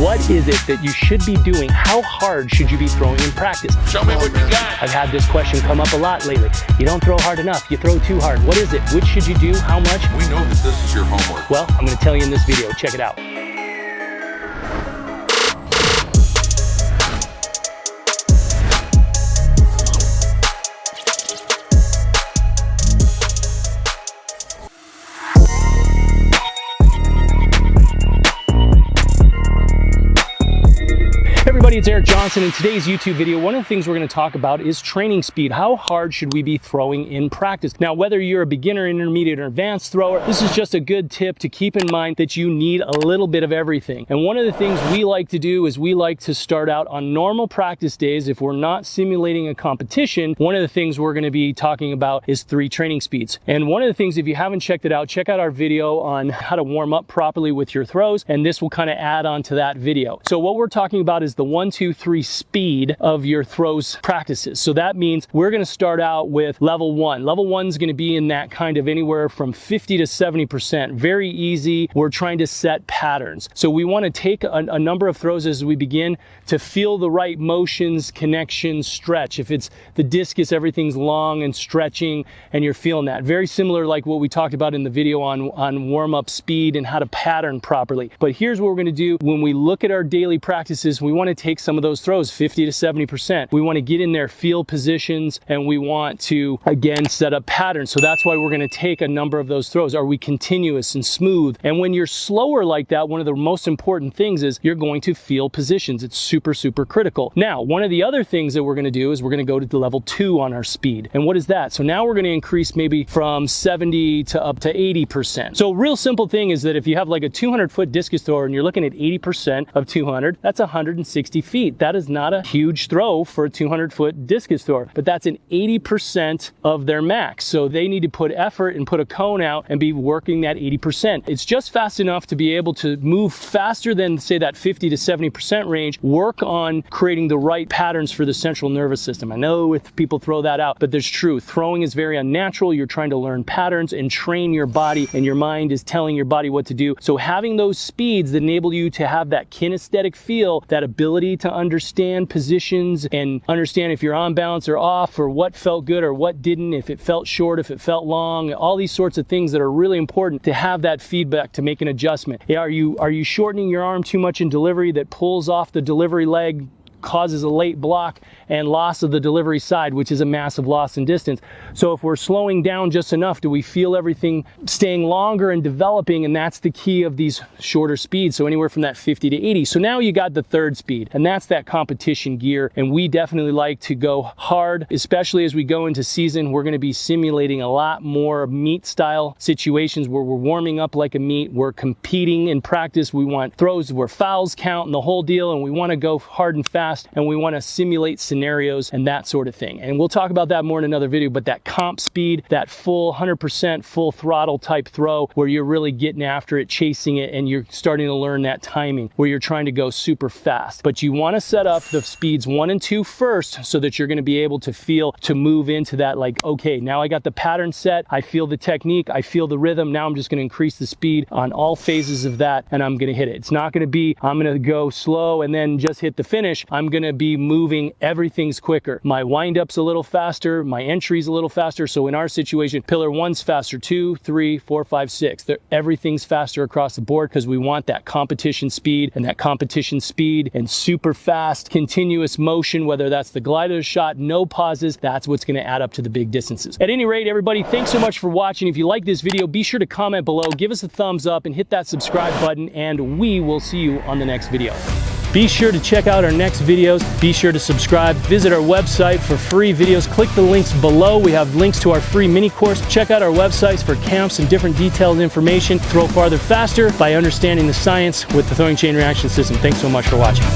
what is it that you should be doing? How hard should you be throwing in practice? Show me what you got. I've had this question come up a lot lately. You don't throw hard enough, you throw too hard. What is it? Which should you do? How much? We know that this is your homework. Well, I'm gonna tell you in this video. Check it out. It's Eric Johnson. In today's YouTube video, one of the things we're going to talk about is training speed. How hard should we be throwing in practice? Now, whether you're a beginner, intermediate, or advanced thrower, this is just a good tip to keep in mind that you need a little bit of everything. And one of the things we like to do is we like to start out on normal practice days. If we're not simulating a competition, one of the things we're going to be talking about is three training speeds. And one of the things, if you haven't checked it out, check out our video on how to warm up properly with your throws. And this will kind of add on to that video. So what we're talking about is the one, two, three speed of your throws practices. So that means we're gonna start out with level one. Level one is gonna be in that kind of anywhere from 50 to 70%. Very easy. We're trying to set patterns. So we wanna take a, a number of throws as we begin to feel the right motions, connections, stretch. If it's the discus, everything's long and stretching and you're feeling that. Very similar like what we talked about in the video on, on warm up speed and how to pattern properly. But here's what we're gonna do when we look at our daily practices, we wanna take some of those throws 50 to 70%. We want to get in there, field positions, and we want to, again, set up patterns. So that's why we're going to take a number of those throws. Are we continuous and smooth? And when you're slower like that, one of the most important things is you're going to field positions. It's super, super critical. Now, one of the other things that we're going to do is we're going to go to the level two on our speed. And what is that? So now we're going to increase maybe from 70 to up to 80%. So real simple thing is that if you have like a 200 foot discus thrower and you're looking at 80% of 200, that's 160 feet. That is not a huge throw for a 200 foot discus thrower, but that's an 80% of their max. So they need to put effort and put a cone out and be working that 80%. It's just fast enough to be able to move faster than say that 50 to 70% range, work on creating the right patterns for the central nervous system. I know if people throw that out, but there's true. Throwing is very unnatural. You're trying to learn patterns and train your body and your mind is telling your body what to do. So having those speeds that enable you to have that kinesthetic feel, that ability to understand positions and understand if you're on balance or off or what felt good or what didn't, if it felt short, if it felt long, all these sorts of things that are really important to have that feedback to make an adjustment. Are you, are you shortening your arm too much in delivery that pulls off the delivery leg causes a late block and loss of the delivery side, which is a massive loss in distance. So if we're slowing down just enough, do we feel everything staying longer and developing? And that's the key of these shorter speeds. So anywhere from that 50 to 80. So now you got the third speed and that's that competition gear. And we definitely like to go hard, especially as we go into season, we're going to be simulating a lot more meet style situations where we're warming up like a meet. We're competing in practice. We want throws where fouls count and the whole deal. And we want to go hard and fast and we want to simulate scenarios and that sort of thing. And we'll talk about that more in another video, but that comp speed, that full 100% full throttle type throw where you're really getting after it, chasing it, and you're starting to learn that timing where you're trying to go super fast. But you want to set up the speeds one and two first so that you're going to be able to feel to move into that like, okay, now I got the pattern set. I feel the technique. I feel the rhythm. Now I'm just going to increase the speed on all phases of that and I'm going to hit it. It's not going to be, I'm going to go slow and then just hit the finish. Going to be moving, everything's quicker. My windup's a little faster, my entry's a little faster. So in our situation, pillar one's faster, two, three, four, five, six. They're, everything's faster across the board because we want that competition speed and that competition speed and super fast, continuous motion, whether that's the glider shot, no pauses, that's what's gonna add up to the big distances. At any rate, everybody, thanks so much for watching. If you like this video, be sure to comment below, give us a thumbs up and hit that subscribe button and we will see you on the next video. Be sure to check out our next videos. Be sure to subscribe. Visit our website for free videos. Click the links below. We have links to our free mini course. Check out our websites for camps and different detailed information. Throw farther faster by understanding the science with the throwing chain reaction system. Thanks so much for watching.